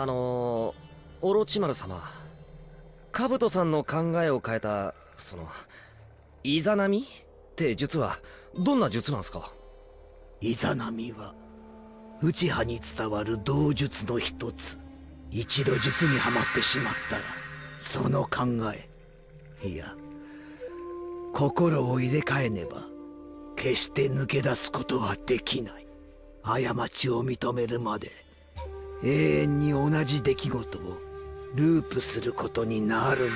あのオロチマル様カブトさんの考えを変えたそのイザナミって術はどんな術なんすか？イザナミは内派に伝わる道術の一つ。一度術にはまってしまったらその考えいや心を入れ替えねば決して抜け出すことはできない。過ちを認めるまで永遠に同じ出来事をループすることになるのよ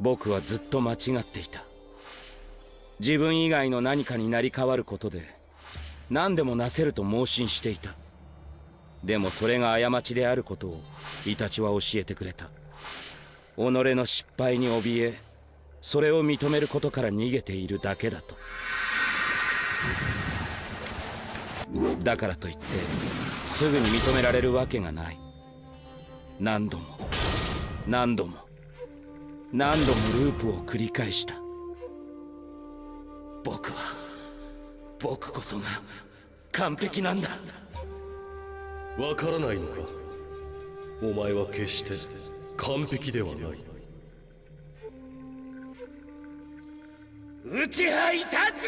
僕はずっと間違っていた。自分以外の何かになり変わることで何でもなせると盲信していた。でもそれが過ちであることをイタチは教えてくれた。己の失敗に怯えそれを認めることから逃げているだけだと。だからといってすぐに認められるわけがない。何度も何度も何度もループを繰り返した。僕は僕こそが完璧なんだ。わからないのか？お前は決して完璧ではない。内派いたち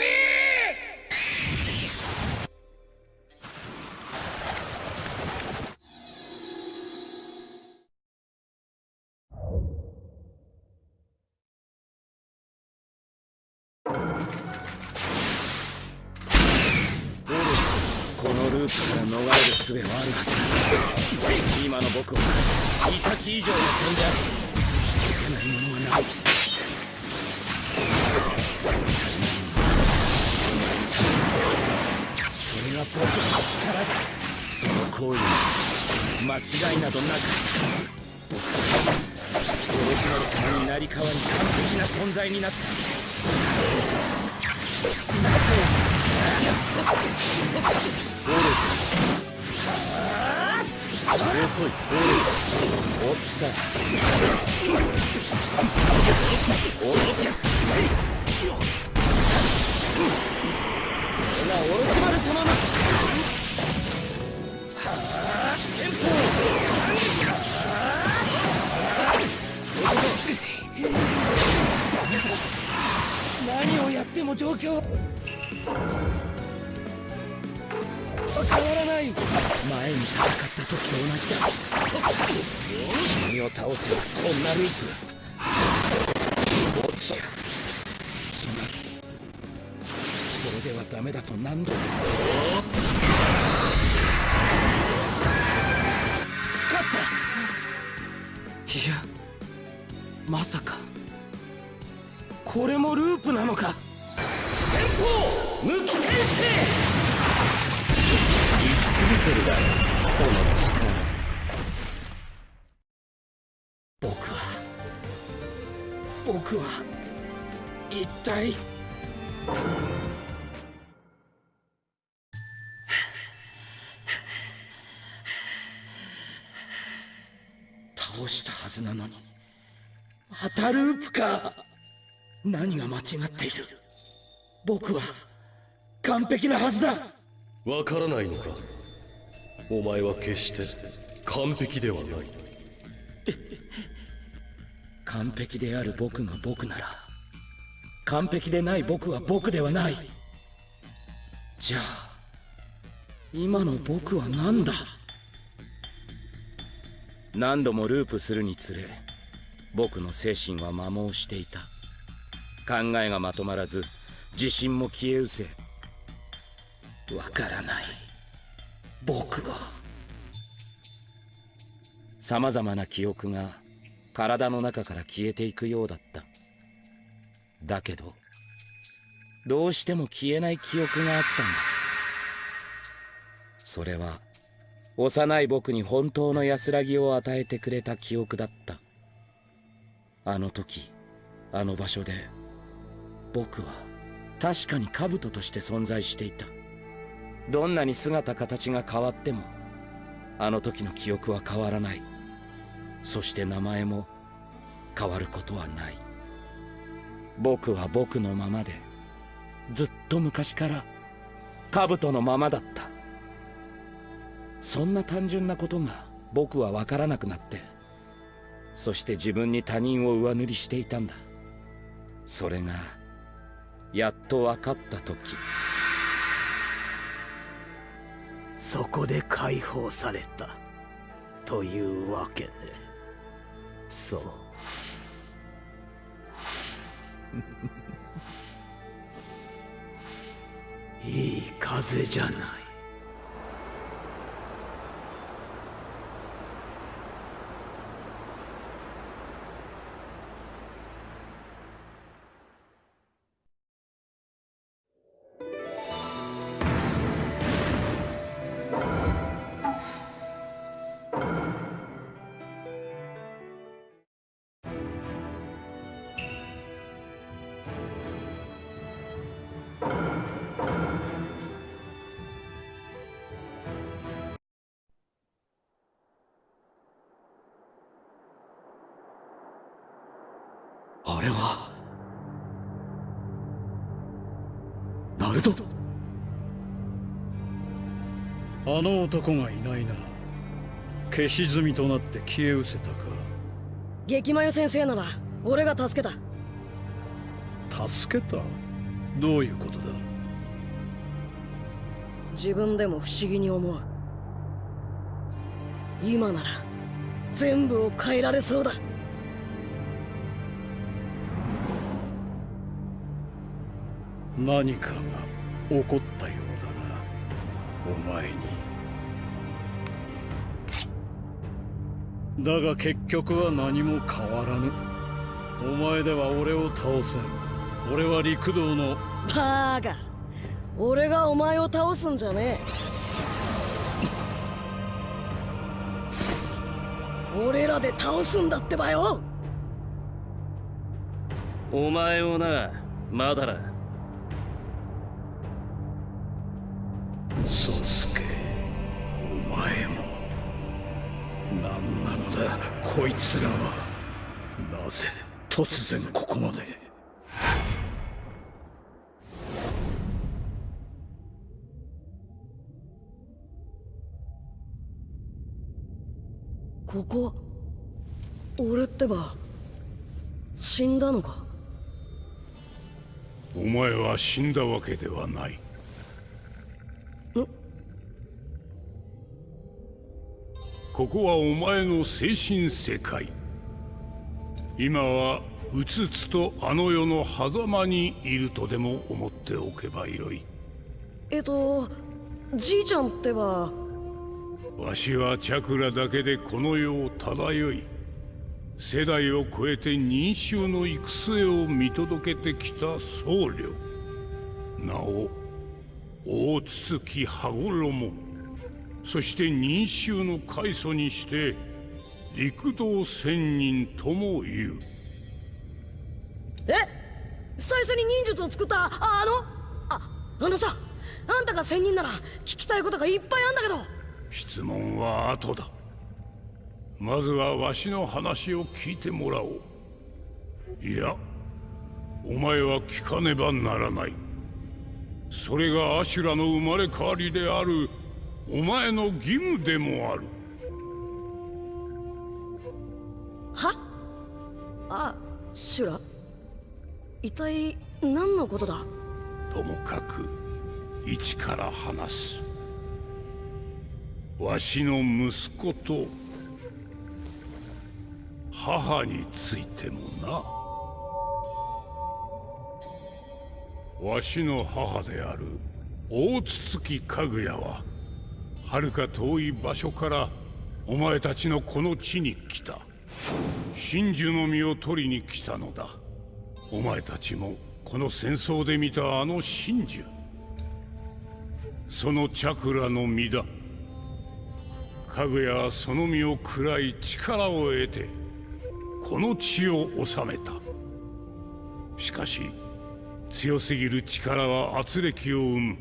術はあるはずだ今の僕はイタチ以上の存在解けないものはないそれが僕の力だその行為に間違いなどなかったはず僕はオリジナル様になり変わり完璧な存在になったなぜ何をやっても状況変わらない。前に戦った時と同じだ。君を倒せばこんなループおっと。つまりそれではダメだと何度？も勝った。いやまさか。これもループなのか。先鋒無機転生行き過ぎてるだろ。この力。僕は。僕は。一体。倒したはずなのに。またループか。何が間違っている。僕は完璧なはずだ。わからないのか？お前は決して完璧ではない。完璧である僕が僕なら完璧でない僕は僕ではない。じゃあ今の僕は何だ？何度もループするにつれ僕の精神は摩耗していた。考えがまとまらず自信も消え失せわからない。僕は様々な記憶が体の中から消えていくようだった。だけどどうしても消えない記憶があったんだ。それは幼い僕に本当の安らぎを与えてくれた記憶だった。あの時あの場所で僕は確かに兜として存在していた。どんなに姿形が変わってもあの時の記憶は変わらない。そして名前も変わることはない。僕は僕のままでずっと昔から兜のままだった。そんな単純なことが僕は分からなくなってそして自分に他人を上塗りしていたんだ。それがやっと分かった時。そこで解放された。というわけでそう。いい風じゃない。あれはナルト？あの男がいないな。消し済みとなって消え失せたか。激マヨ先生なら俺が助けた。助けた？どういうことだ？自分でも不思議に思う。今なら全部を変えられそうだ何かが起こったようだな。お前に。だが結局は何も変わらぬ。お前では俺を倒せん。俺は陸道の。バーカ俺がお前を倒すんじゃねえ。俺らで倒すんだってばよ。お前をなまだら宗介お前も。何なのだ。こいつらは。なぜ突然ここまで。ここ俺ってば死んだのか？お前は死んだわけではないここはお前の精神世界。今はうつつとあの世の狭間にいるとでも思っておけばよい。えっとじいちゃんってば。わしはチャクラだけでこの世を漂い世代を超えて認衆の行く末を見届けてきた僧侶。なお大筒木羽衣そして認衆の開祖にして陸道仙人とも言う。え？最初に忍術を作ったああのああのさあんたが仙人なら聞きたいことがいっぱいあんだけど。質問は後だ。まずはわしの話を聞いてもらおう。いやお前は聞かねばならない。それがアシュラの生まれ変わりであるお前の義務でもある。は？あシュラ。一体何のことだ？ともかく一から話す。わしの息子と母についてもな。わしの母である大筒木かぐやは遥か遠い場所からお前たちのこの地に来た。真珠の実を取りに来たのだ。お前たちもこの戦争で見たあの真珠。そのチャクラの実だ。かぐやはその実を食らい力を得てこの地を治めた。しかし強すぎる力は圧力を生む。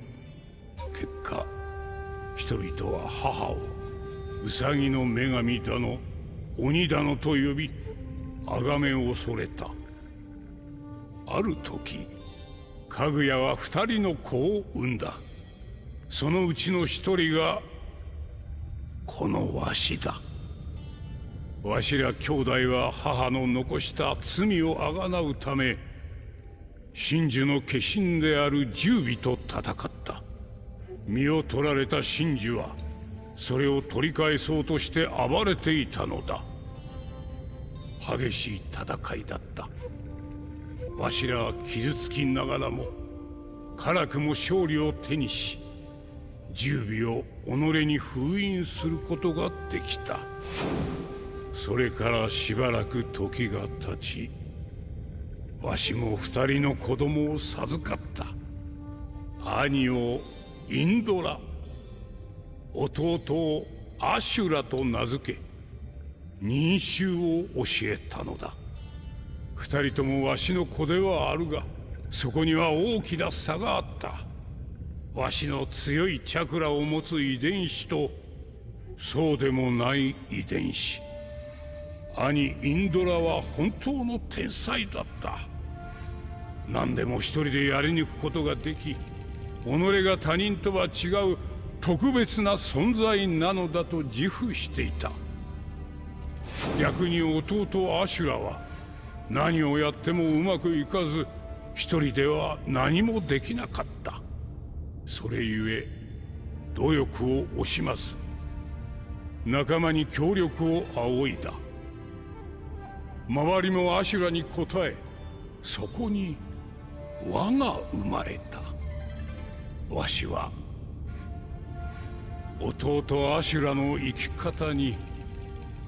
結果人々は母をウサギの女神だの鬼だのと呼び崇め恐れた。ある時かぐやは二人の子を産んだ。そのうちの一人がこのわしだ。わしら兄弟は母の残した罪をあがなうため真珠の化身である十尾と戦った。身を取られた真珠はそれを取り返そうとして暴れていたのだ。激しい戦いだった。わしらは傷つきながらも辛くも勝利を手にし十尾を己に封印することができた。それからしばらく時が経ちわしも二人の子供を授かった。兄をインドラ。弟をアシュラと名付け忍衆を教えたのだ。二人ともわしの子ではあるがそこには大きな差があった。わしの強いチャクラを持つ遺伝子とそうでもない遺伝子。兄インドラは本当の天才だった。何でも一人でやり抜くことができ己が他人とは違う特別な存在なのだと自負していた。逆に弟アシュラは何をやってもうまくいかず一人では何もできなかった。それゆえ努力を惜しまず仲間に協力を仰いだ。周りもアシュラに応えそこに輪が生まれた。わしは弟アシュラの生き方に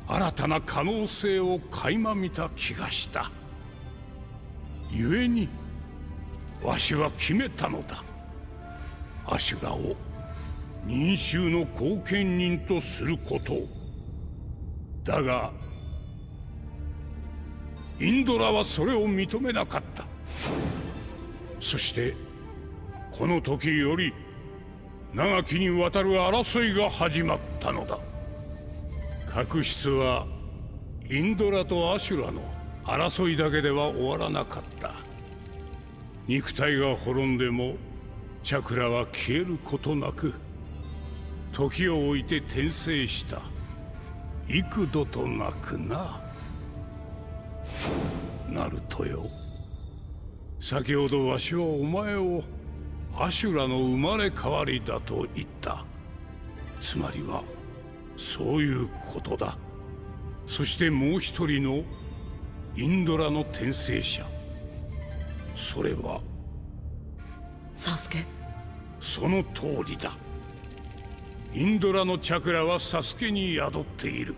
新たな可能性を垣間見た気がした。故にわしは決めたのだ。アシュラを民衆の後見人とすることだがインドラはそれを認めなかった。そしてこの時より長きにわたる争いが始まったのだ。確執はインドラとアシュラの争いだけでは終わらなかった。肉体が滅んでもチャクラは消えることなく時を置いて転生した。幾度となくな。ナルトよ。先ほどわしはお前をアシュラの生まれ変わりだと言った。つまりはそういうことだ。そしてもう一人のインドラの転生者。それはサスケ？その通りだ。インドラのチャクラはサスケに宿っている。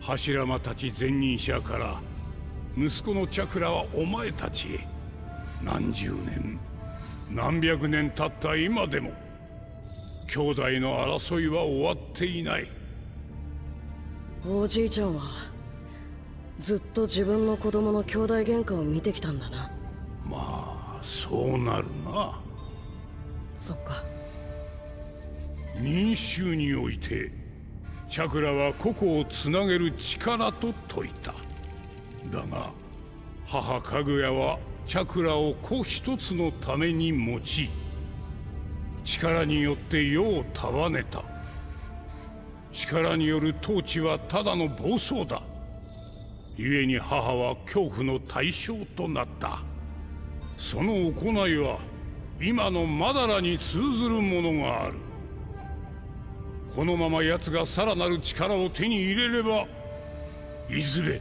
柱間たち前任者から息子のチャクラはお前たちへ。何十年何百年経った今でも兄弟の争いは終わっていない。おじいちゃんはずっと自分の子供の兄弟喧嘩を見てきたんだな。まあそうなるな。そっか。民衆においてチャクラは個々をつなげる力と説いた。だが母かぐやはチャクラを子一つのために用い力によって世を束ねた。力による統治はただの暴走だ。故に母は恐怖の対象となった。その行いは今のマダラに通ずるものがある。このまま奴がさらなる力を手に入れればいずれ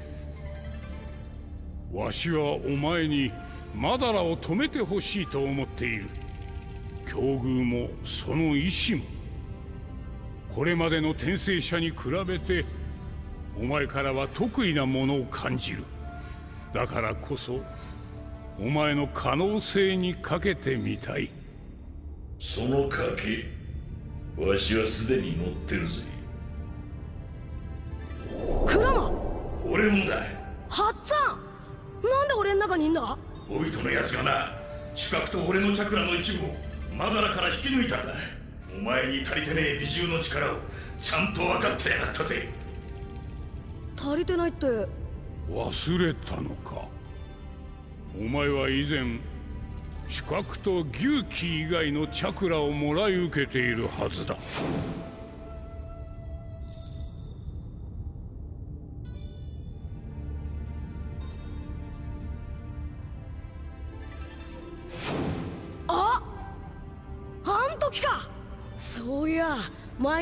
わしはお前にマダラを止めてほしいと思っている。境遇もその意志も。これまでの転生者に比べてお前からは得意なものを感じる。だからこそお前の可能性にかけてみたい。その賭けわしはすでに乗ってるぜ。クラマ俺もだ。ハッツァンなんで俺ん中にいんだ？オビトのやつがな主角と俺のチャクラの一部をマダラから引き抜いたんだ。お前に足りてねえ美獣の力をちゃんと分かってやがったぜ。足りてないって。忘れたのか。お前は以前主角と牛気以外のチャクラをもらい受けているはずだ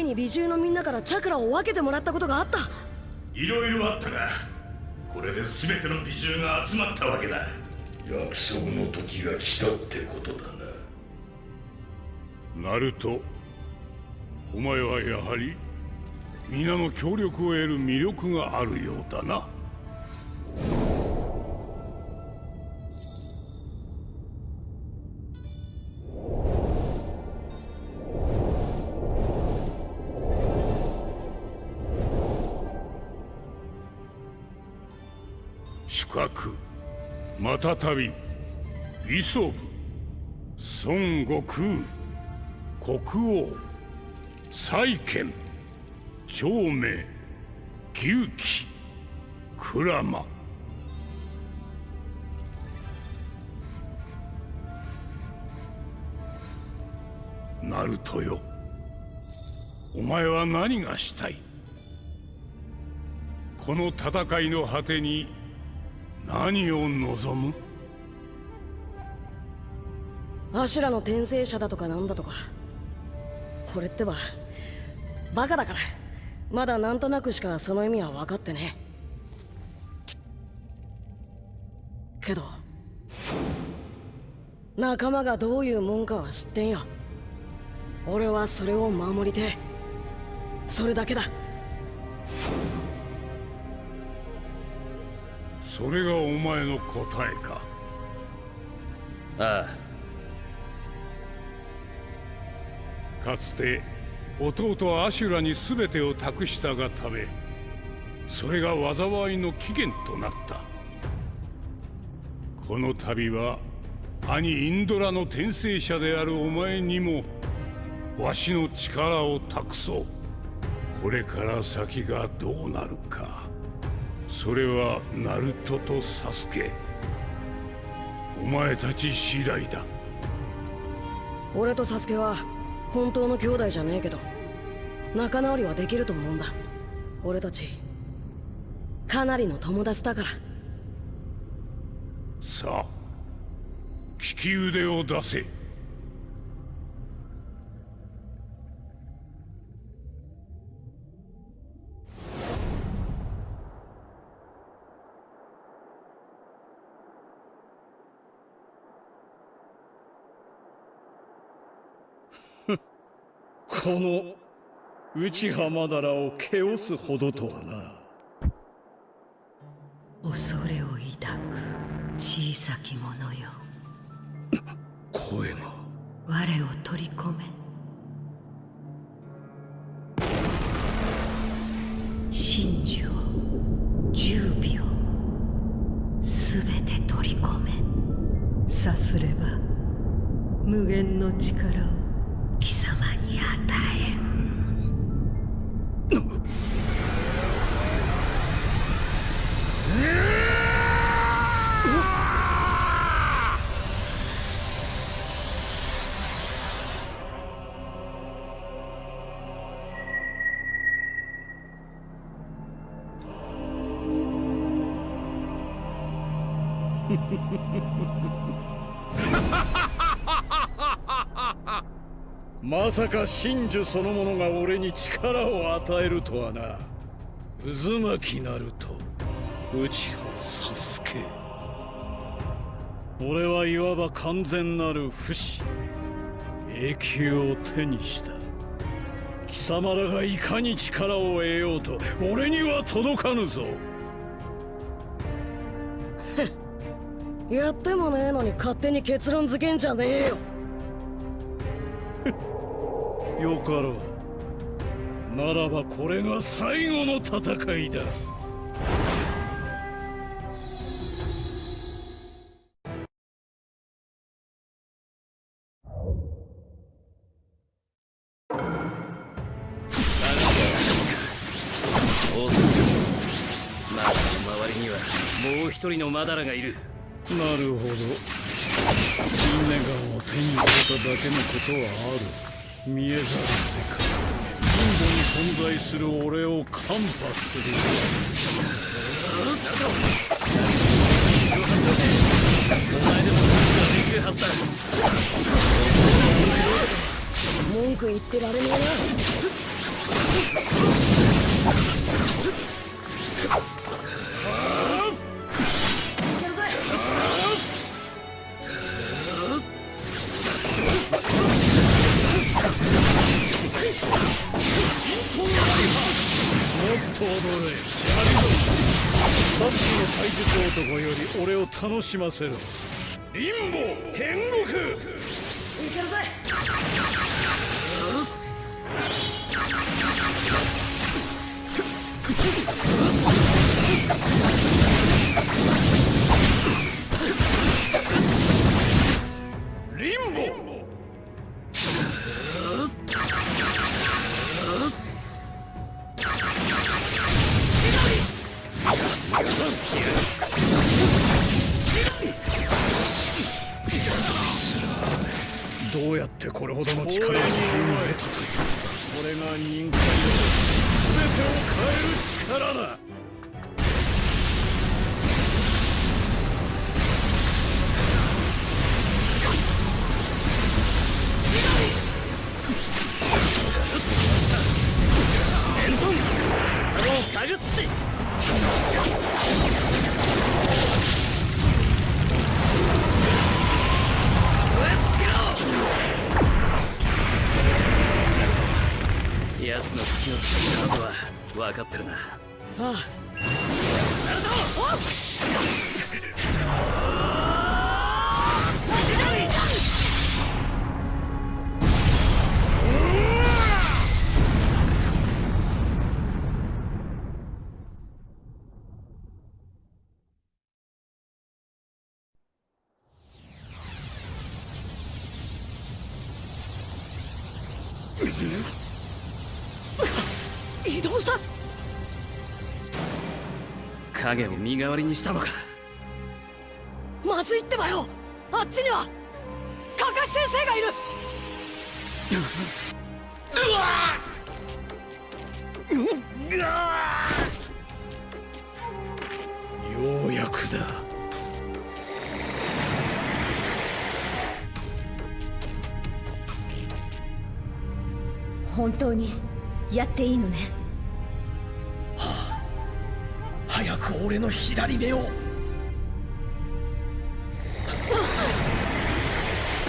前に美獣のみんなからチャクラを分けてもらったことがあった。いろいろあったがこれで全ての美獣が集まったわけだ。約束の時が来たってことだな。ナルトお前はやはり皆の協力を得る魅力があるようだなまたたび磯孫悟空国王債権長命牛鬼鞍馬。ナルトよお前は何がしたい？この戦いの果てに何を望む？アシュラの転生者だとかなんだとか。これってばバカだから。まだなんとなくしかその意味は分かってね。けど仲間がどういうもんかは知ってんよ。俺はそれを守りてそれだけだ。それがお前の答えか。あかつて弟アシュラに全てを託したがためそれが災いの起源となった。この度は兄インドラの転生者であるお前にもわしの力を託そう。これから先がどうなるかそれはナルトとサスケお前たち次第だ。俺とサスケは本当の兄弟じゃねえけど仲直りはできると思うんだ。俺たちかなりの友達だから。さあ利き腕を出せこの内浜だらをけおすほどとはな。恐れを抱く小さき者よ。声が。我を取り込め。真珠を十尾をすべて取り込め。さすれば無限の力をまさか真珠そのものが俺に力を与えるとはな。渦巻きなると内葉サスケ俺はいわば完全なる不死。永久を手にした。貴様らがいかに力を得ようと俺には届かぬぞ。やってもねえのに勝手に結論付けんじゃねえよ。よかろう。ならばこれが最後の戦いだ。そうするマダラの周りにはもう一人のマダラがいるなるほど。ネガンを手に入れただけのことはある見えざる世界インドに存在する俺をカンパする。文句言ってられねえなと踊れ。さっきの怪術男より俺を楽しませろ。リンボ変国リンボどうやってこれほどの力を手に入れたという。これが人間の全てを変える力だ。影を身代わりにしたのか。まずいってばよ。あっちにはカカシ先生がいる。ようやくだ。本当にやっていいのね？俺の左目を。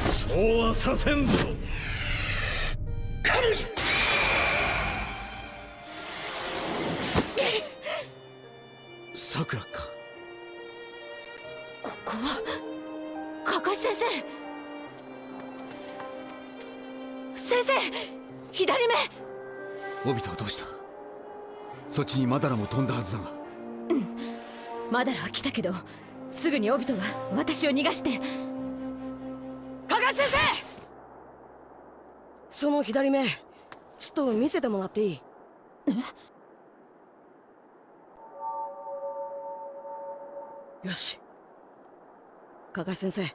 そうはさせんぞ。さくらか。ここは？カカシ先生！先生！左目！オビトはどうした？そっちにマダラも飛んだはずだがマダラは来たけどすぐにオビトが私を逃がして。カカシ先生！その左目ちょっと見せてもらっていい？よし。カカシ先生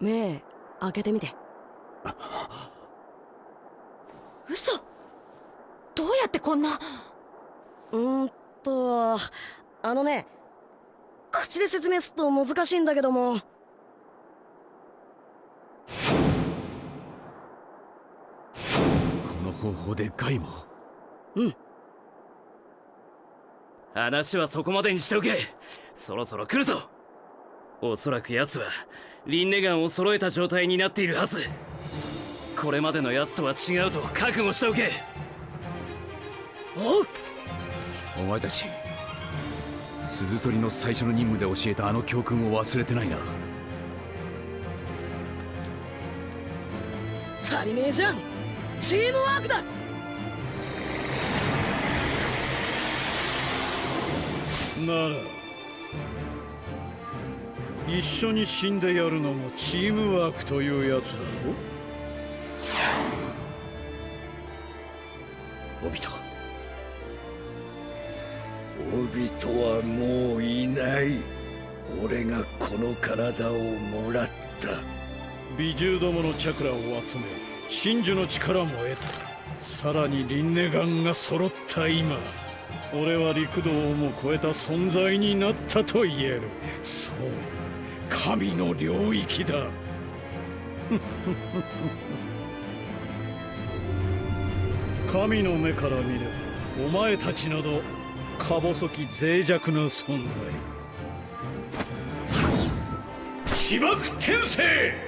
目開けてみて。嘘！どうやってこんな？うーんとあのね口で説明すると難しいんだけども。この方法でガイも話はそこまでにしておけ。そろそろ来るぞ。おそらく奴はリンネガンを揃えた状態になっているはず。これまでの奴とは違うと覚悟しておけ。おうお前たち鈴取りの最初の任務で教えたあの教訓を忘れてないな。足りねえじゃん。チームワークだ。なら一緒に死んでやるのもチームワークというやつだろ。オビトオビトはもういない。俺がこの体をもらった。美獣どものチャクラを集め真珠の力も得た。さらにリンネガンが揃った今。俺は陸道をも超えた存在になったと言える。そう。神の領域だ。神の目から見ればお前たちなどか細き脆弱な存在。芝生天聖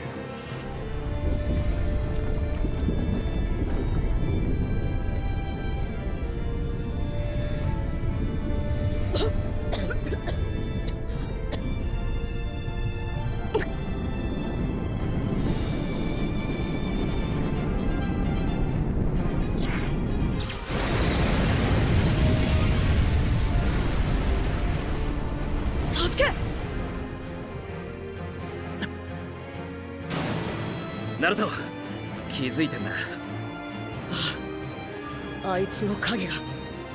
つの影が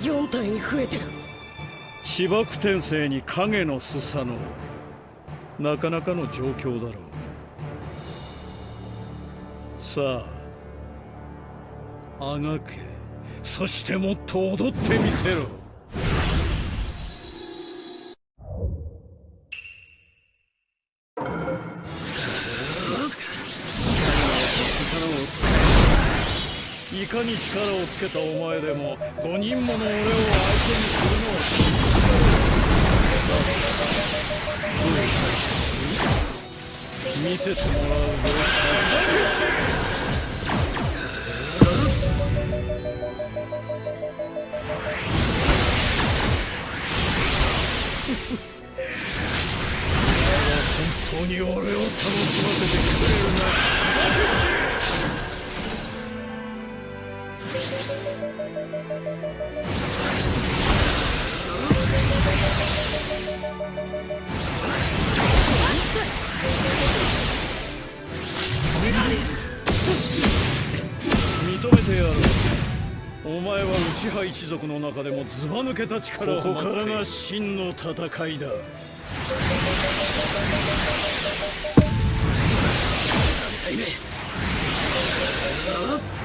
4体に増えてる。芝生天聖に影のすさの。なかなかの状況だろう。さああがけ。そしてもっと踊ってみせろ。いかに力をつけたお前でも5人もの俺を相手にするのは見せてもらうぞ本当に俺を楽しませてくれるなお前は内派一族の中でもずば抜けた力ここからが真の戦いだ。行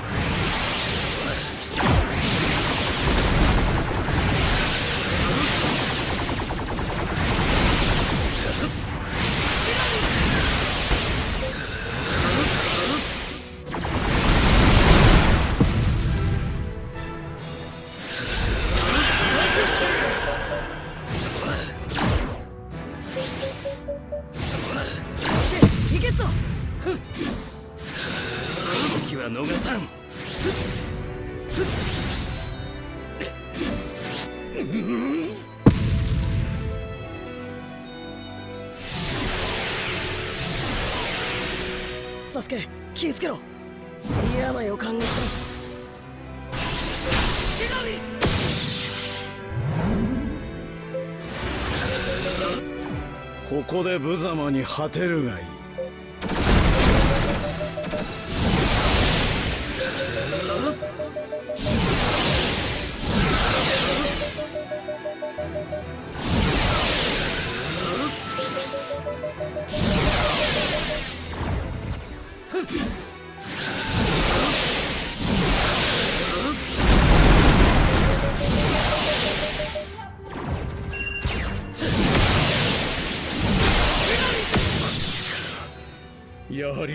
気ぃつけろ。嫌な予感がする。ここで無様に果てるがいい。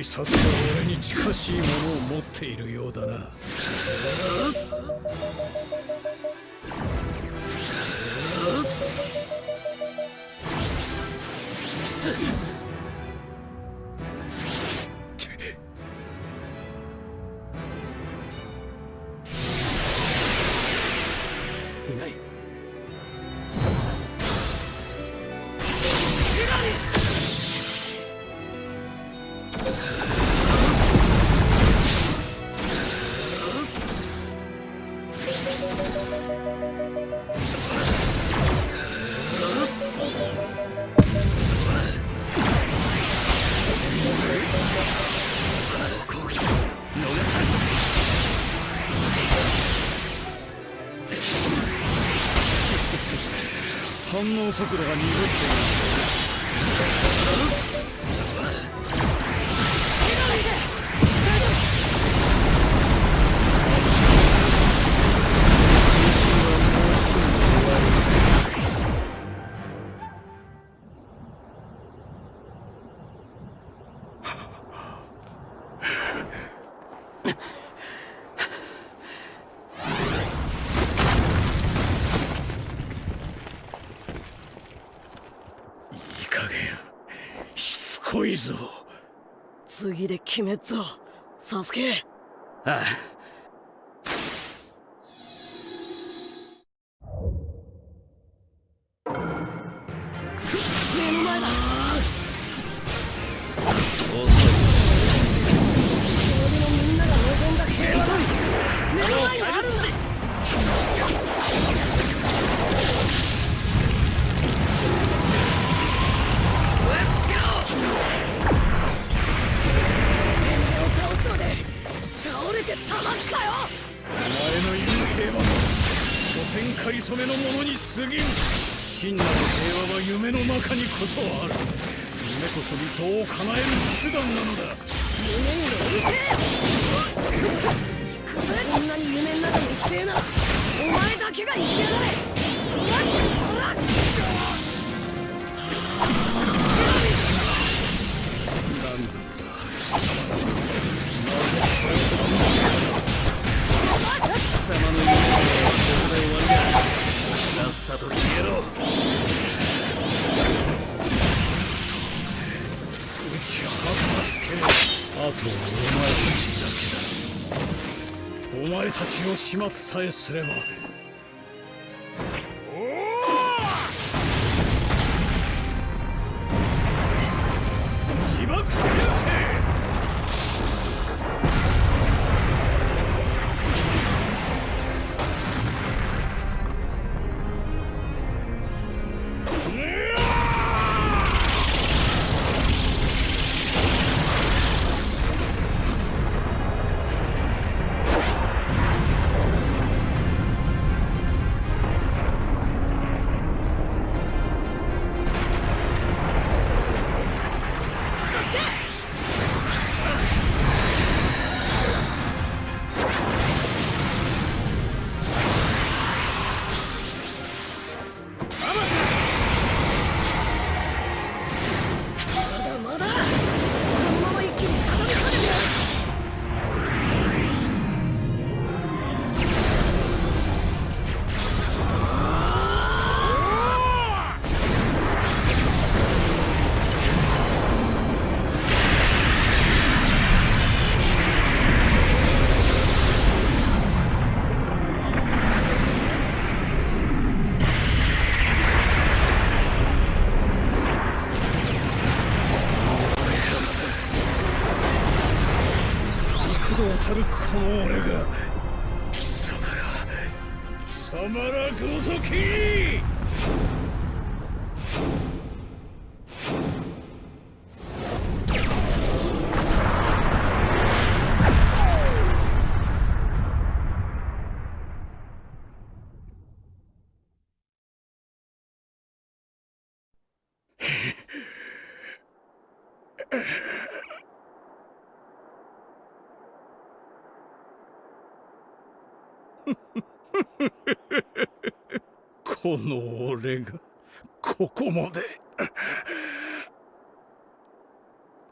さすが俺に近しいものを持っているようだな。速度が鈍い。しつこいぞ。次で決めっぞ。サスケ。ああ。はお前たちだけだ。お前たちを始末さえすればこの俺がここまで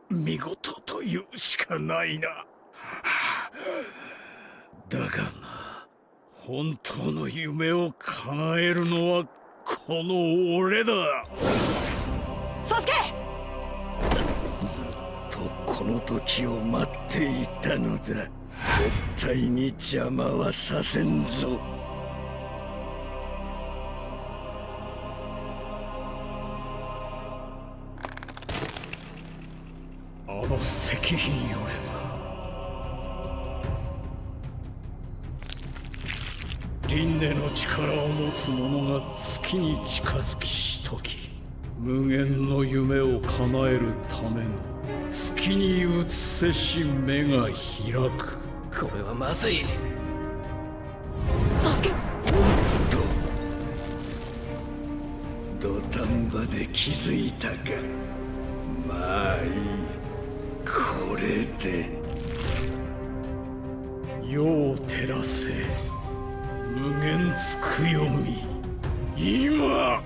見事というしかないな。だがな本当の夢を叶えるのはこの俺だ。サスケ！とこの時を待っていたのだ。絶対に邪魔はさせんぞ石碑によれば輪廻の力を持つ者が月に近づきしとき無限の夢を叶えるための月に映せし目が開くこれはまずいサスケ土壇場で気づいたか。れで世を照らせ。無限つくよみ。今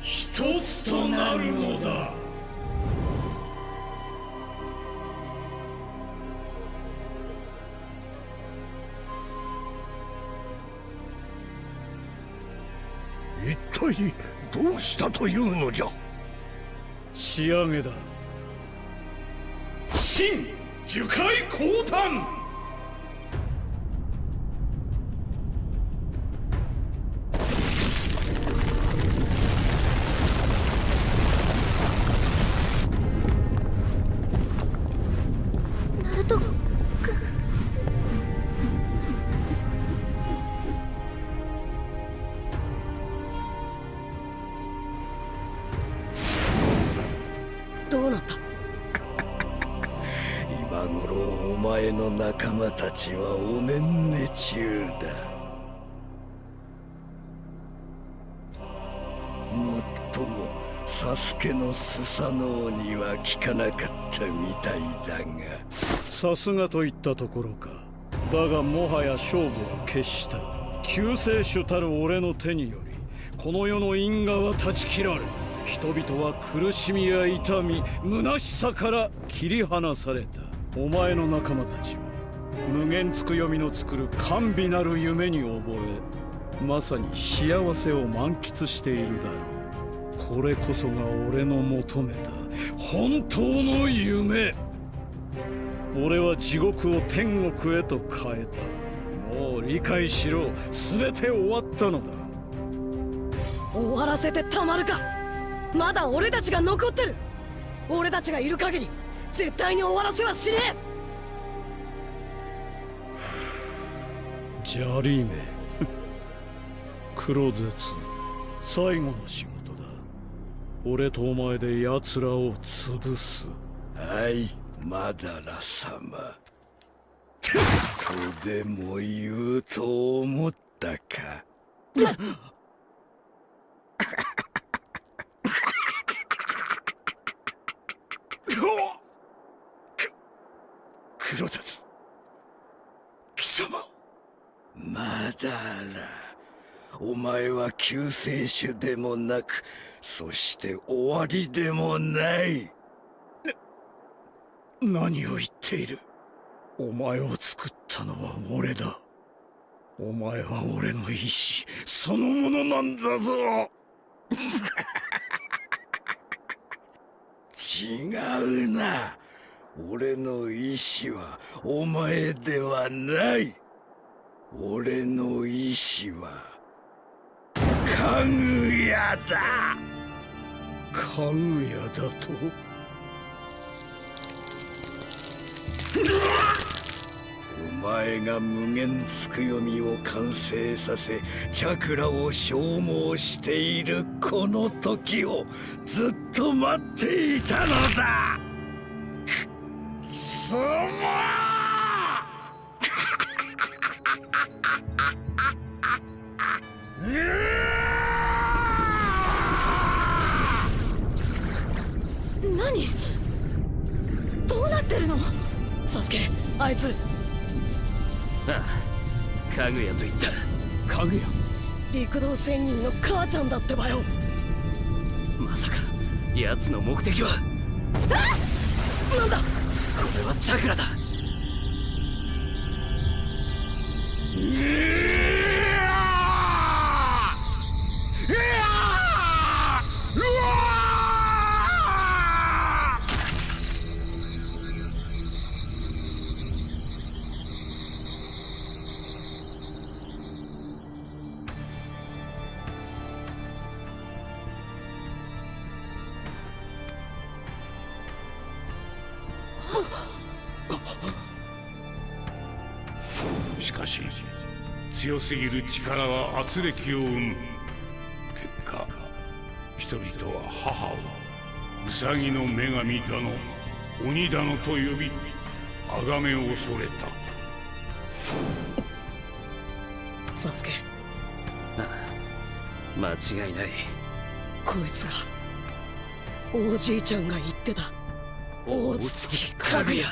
一つとなるのだ。一体どうしたというのじゃ。仕上げだ。新樹海降誕仲間たちはおねんね中だ。もっともサスケのスサノオには聞かなかったみたいだが。さすがといったところか。だがもはや勝負は決した。救世主たる俺の手によりこの世の因果は断ち切られ人々は苦しみや痛み虚しさから切り離された。お前の仲間たちは無限つくよみの作る甘美なる夢に覚えまさに幸せを満喫しているだろう。これこそが俺の求めた本当の夢。俺は地獄を天国へと変えた。もう理解しろ。全て終わったのだ。終わらせてたまるか。まだ俺たちが残ってる。俺たちがいる限り絶対に終わらせはしねえ。ジャリーメ黒絶最後の仕事だ。俺とお前で奴らを潰す。はいマダラ様。とでも言うと思ったか。く 黒絶貴様マダラお前は救世主でもなくそして終わりでもない。何を言っている？お前を作ったのは俺だ。お前は俺の意志そのものなんだぞ。違うな。俺の意志はお前ではない俺の意志はかぐやだ。かぐやだと？お前が無限つくよみを完成させチャクラを消耗しているこの時をずっと待っていたのだ。く貴様何？どうなってるの？サスケあいつ。ああかぐやと言った。かぐや？陸道仙人の母ちゃんだってばよ。まさか奴の目的は？なんだ？これはチャクラだしかし強すぎる力は圧力を生む。人々は母をウサギの女神だの鬼だのと呼び崇めを恐れた。サスケ。ああ間違いない。こいつがおじいちゃんが言ってた。大筒木かぐや